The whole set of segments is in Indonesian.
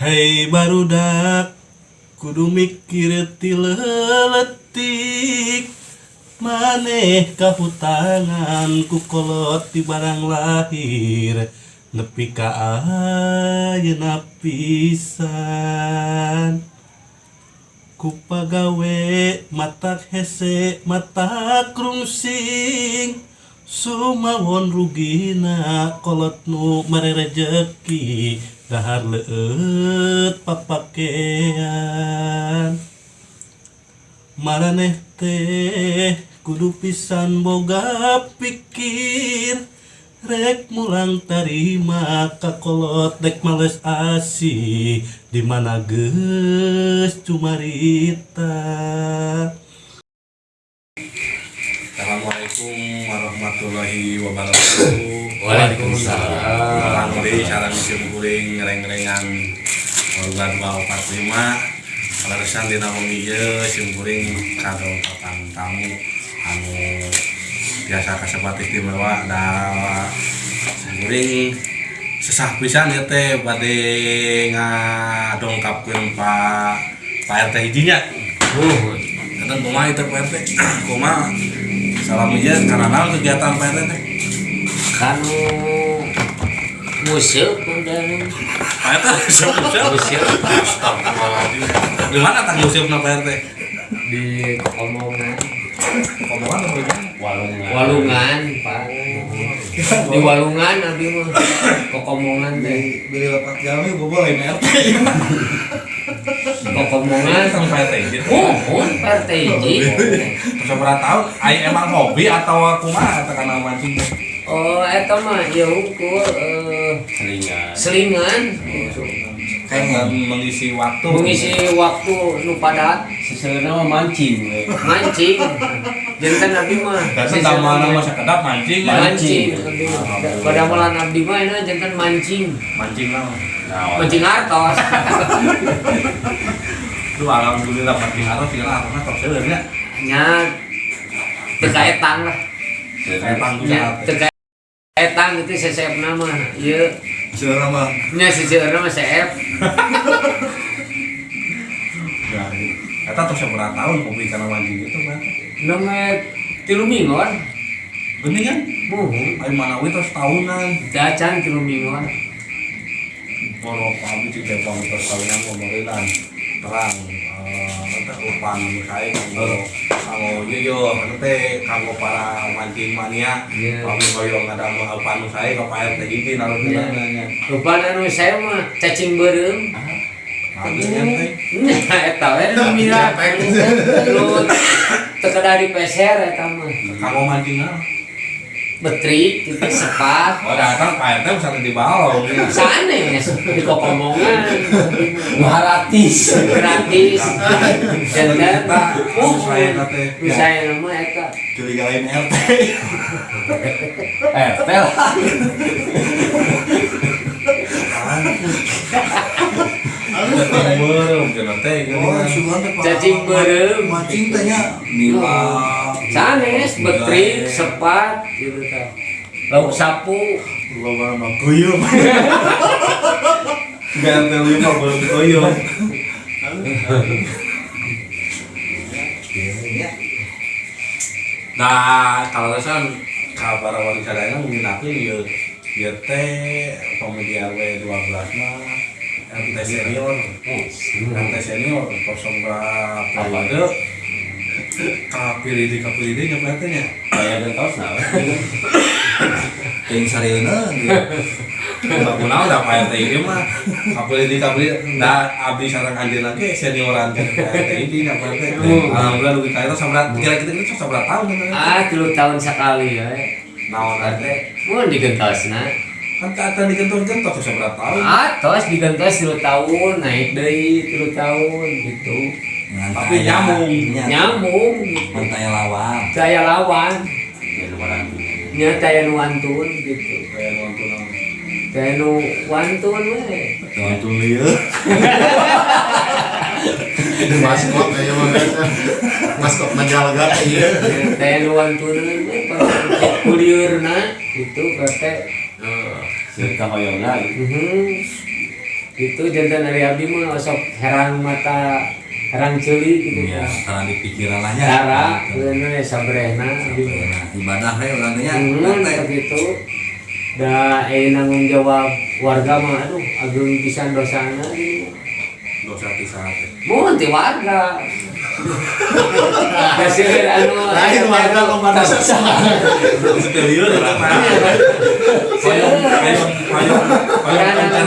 Hei barudak kudu mikirti leletik maneh kahutangan kukolot di barang lahir. Nepi ka ayeuna pisan. Kupagawe mata hese mata krungsing. Sumawon rugina kolot nu mere rejeki dahar leut papakean. Maraneh teh kudu pisan boga pikir. Rek mulang tarima kakolot dek males asih di mana geus cumarita Assalamualaikum warahmatullahi wabarakatuh. Waalaikumsalam. Orang deui sareng sim kuring ngereng-ngerengan korban 245. Kalaresan dina wengi ieu sim kuring kado papan tamu anu biasa kasebat istimewa da sim kuring sesah pisan ya teh bade ngadongkapkeun Pak Pak RT hijinya. Uh, Kata kumaha itu Pak RT? Kumaha salam aja karena naon kegiatan RT teh? kanu musik udah. Pak RT siap-siap. musik. Di mana tang museum Pak RT? di omongan Komongan atau bagaimana? walungan. Walungan pak. Di walungan abi mah. Kokomongan teh. Beli lepat jami bobo lain RT kokomongan Sama gitu. oh oh partai hiji Terus berapa tahun? Ai emang hobi atau kumaha atau karena mancing? oh eta mah ya ukur eh, Selingan. selingan Kayak mengisi waktu. mengisi waktu nu padat Sebenarnya mah mancing. we. mancing jantan abi mah Dan sama nama sekedap mancing. ya. mancing abi mah. pada malam abdi mah enak jantan mancing Mancing lah. mancing hartos Lu alhamdulillah mancing harus tinggal apa top sebenarnya. nya terkaitang lah Kayak tanggung terkaitang itu sesep nama. Iya. Seorang mah nya sesep nama sesep Ya, Eta terus berapa tahun hobi karena mancing itu Pak? nama tilu mingguan Bening kan? muhun Ayo mana wih terus tahunan. dacan tilu mingguan Kalau kami di Depok terus tahunan pemerintahan terang. upang saya kanggo kanggo nyiyo ngerti kanggo para mancing mania kami koyo ngadamu upan saya ke payah teh iki narutna upan anu saya mah cacing beureum eta we mira tekedari peser eta mah kanggo mancing betrik gitu sepat Oh datang Pak RT bisa di bawah. sanes di kokomongan Maharatis. gratis jantan uh Saya nanti. saya nama eta curiga lain RT teh oh sugan teh Pak. Cacing berem. mancing tehnya Nila. Sanes betrik sepat gitu tah lauk sapu. Gua mah guyum Gantel lima belum koyo. Nah, kalau kan kabar wali sadayana mungkin aku ya ya teh pemuda W 12 mah MT senior, MT senior kosong berapa kapilih di kapilih di nyepetnya Kayak dan nah. we. ting sarieuna Tak kenal dah Pak RT ini mah. Kapilih di kapilih dah abdi sarang anjir lagi senioran ke Pak RT ini Pak RT alhamdulillah lu kita itu sabrat kira-kira itu sabrat tahun kan ah tilu tahun sekali ya. Naon RT mau digentosna kan kata digentor-gentor tuh sabrat tahun? Atos digentos tilu tahun naik deui tilu tahun gitu Tapi nyambung. nyambung gitu. Lawang daya lawan. Nya daya wantun gitu. Kayak nonton naon. daya wantun we. Tuh lieu Ini maskot kayaknya mah kan. Maskot menjalga iya. daya wantun we kuliurna gitu kate Sirka hoyongna gitu. Gitu jantan dari abdi mah sok herang mata herang ceuli gitu ya karena di pikiran aja Cara bener sabrehna abdi mah. Nah, ibadah we urang teh nya Hmm, begitu. Da eh nanggung jawab warga mah aduh agung pisan dosana gitu. dosa pisah teh Mohon ti warga. Kasih anu Lain warga loba dosa. Interior apa? Payung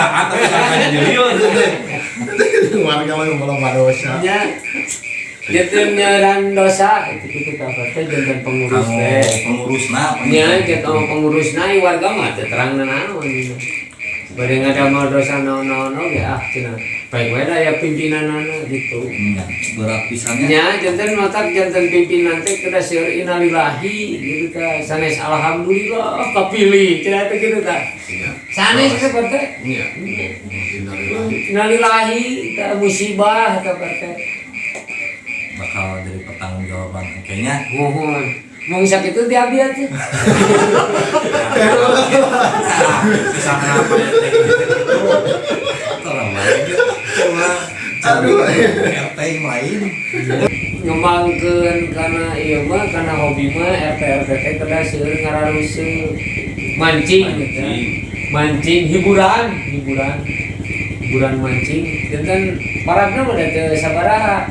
pencerahan tapi kakaknya jeliur. Warga lo belum ada dosa. nya Jantan nyerang dosa itu kita kata jantan pengurus teh. pengurusna Nya jantan pengurus nai warga mah teu terang naon. Bade ngadamel dosa naon-naon oge ah cenah. Baik wae ya pimpinanana gitu. Ya, berat pisannya Nya jantan matak jantan pimpinan teh kada seueur innalillahi gitu ta. Sanes alhamdulillah kapilih cenah teh gitu ta. Sanes teh teh. Iya. Innalillahi. Innalillahi ta musibah ta teh. bakal jadi pertanggung jawaban kayaknya Mohon. Mau sakit itu diambil aja. Bisa kenapa ya tolong lain cuma Aduh. RT yang lain Ngembangkeun karena ieu mah karena hobi mah RT RT teh kada seueur ngararuseun mancing gitu. Mancing hiburan, hiburan. Hiburan mancing. Dan kan parabna mah teu sabaraha.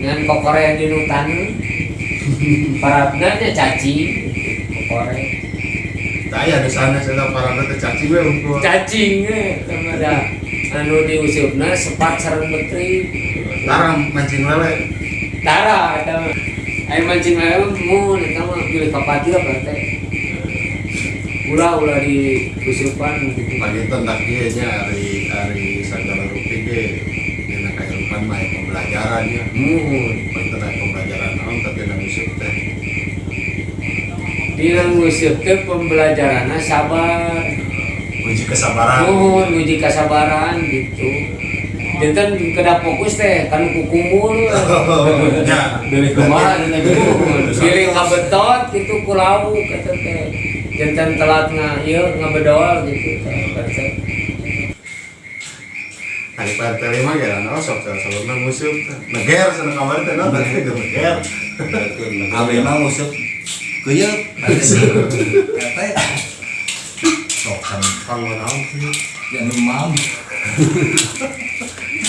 Ngan kokore di nutan. Parabna nya cacing. Kokore. Saya di sana saya para nanti caci gue untuk Cacing sama ada anu diusupna sepat sareng betri. larang mancing lele. Tara mah. Aing mancing lele mun eta mah pilih kapati apa teh. Ulah ulah di usupan gitu. Lagi tentang dia nya hari hari segala rupi ge. Dina kehidupan mah pembelajaran ya. Mun Itu naik pembelajaran naon tapi nang usuk teh. dina nguseup teh pembelajaranna sabar. Uji kesabaran. Mun nguji kasabaran gitu. Dinten kada fokus teh kan kukumul. Ya. Dari kemarin ini Pilih ngabetot gitu ku lauk kata teh. Jantan telat nga ieu ngabedol gitu. Kata. Hari PRT lima ya, nah sok sok sebelumnya musuh, neger sana kamar teh, nah tadi ke neger. Abdi mah ngusuk kuyeup RT sok kan Kang naon sih?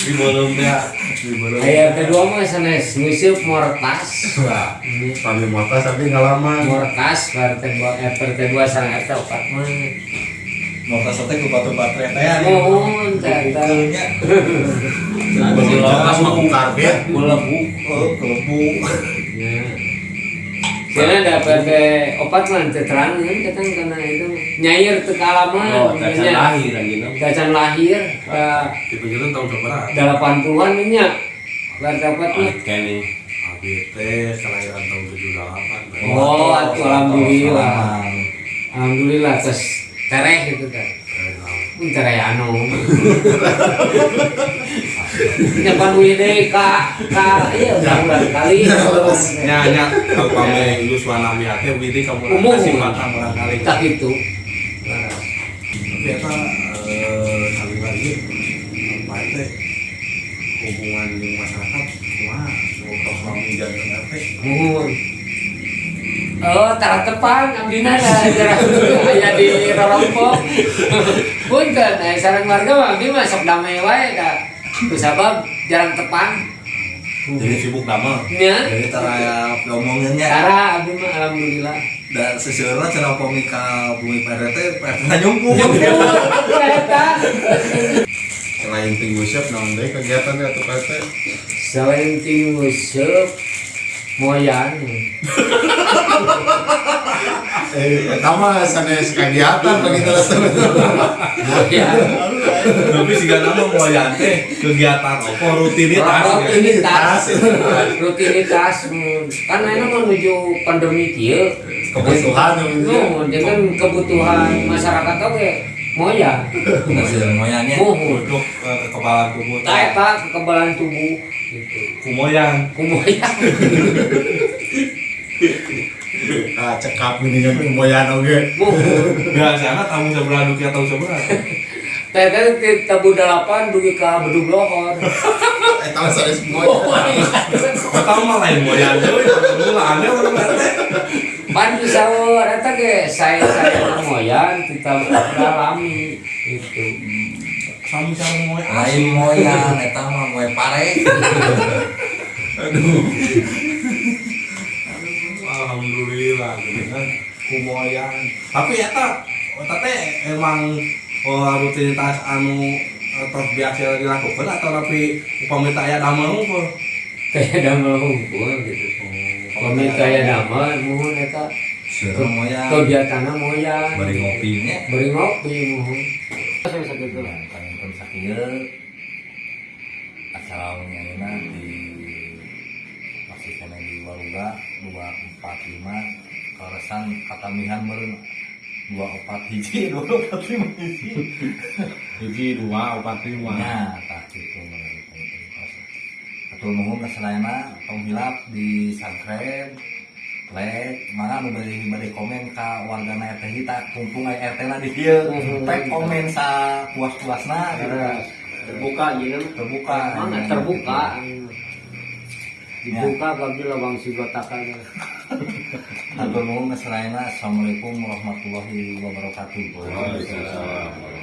Di bolong teh. Ayat kedua mah sanes nguseup mortas. Wah, kami mata tapi ngalaman. Mortas berarti dua RT kedua sareng RT opat mah. mau kasih ke batu baterai teh ya Mohon tata. Kukunya. Pas mau karbit, Melebu. oh kelebu Ya. Karena ada opat mah teu terang kan katang karena itu nyair teu kaalaman. Oh, kacan lahir lagi no. Kacan lahir Di penjuru tahun berapa? 80-an nya. RT opat mah. Kenny. Abi teh kelahiran tahun 78. Oh, atuh alhamdulillah. Alhamdulillah terus tereh gitu kan. Pun tereh anu. Nyapan wide ka ka iya udah kali. Nya nya kalau kami Yuswa Nabi Ate Widi kamu Umum. kasih makan barangkali. Tak itu. Tapi apa eh, kali lagi apa itu hubungan di masyarakat wah kalau kami jangan apa. Oh, tara tepan abdina jarang aya di rorompok. Punten, eh sareng warga mah abdi mah sok damai wae da. Ku sabab jarang tepan. jadi sibuk damel Nya, jadi tara ngomonginnya tara abdi mah alhamdulillah. dan seseorang cara pemika bumi PRT PRT nyumpuk eta. selain tinggu siap naon deui kegiatannya atuh PRT. Selain tim nguseup moyan. Eh, eta mah sanes kegiatan begitu Moyan. tapi sih nama mau teh kegiatan apa? Rutinitas. Ya. rutinitas rutinitas hmm. kan ini menuju pandemi kieu Kebutuhan, no dengan kebutuhan masyarakat oke moya. Mohon untuk eh, kekebalan tubuh. Tak eta kekebalan tubuh. Gitu. Kumoyang kumoya Ah, cekap ini kan moyan oge. biasanya tamu sebelah dukia tahu sebelah teh teh kita budalapan dugi ka bedug lohor Eh tahu saya semua. Kata mah lain moyan euy, mulane urang teh. pan bisa eta ge saya saya moyan kita dalami itu Sami sareng moe Lain moyang, eta mah moe pare. Alhamdulillah gitu kan kumoyang tapi eta eta teh emang oh, rutinitas anu eh, terus biasa dilakukan atau tapi upami teh aya damel unggul kayak damel hukum gitu. Kami kayak damel mohon eta Suruh moyang. kegiatanna moyan Bari ngopinya. beri ngopi mohon. Saya sakit tuh pun sakieu acara nyanyiina di masih kena di Waruga 245 kawasan Katamihan meureun 24 hiji 245 hiji. hiji dua opat lima Nya tah kitu meureun. Atur nuhun kasadayana tong hilap di Sangkren Lek, mana nu bari bari komen ka warga na RT kita kumpung RT na di dieu. Teh komen sa puas-puasna gitu. terbuka gitu Terbuka. mana terbuka dibuka bagi lawang si gotakan Atur nuhun. Assalamualaikum warahmatullahi wabarakatuh. Waalaikumsalam.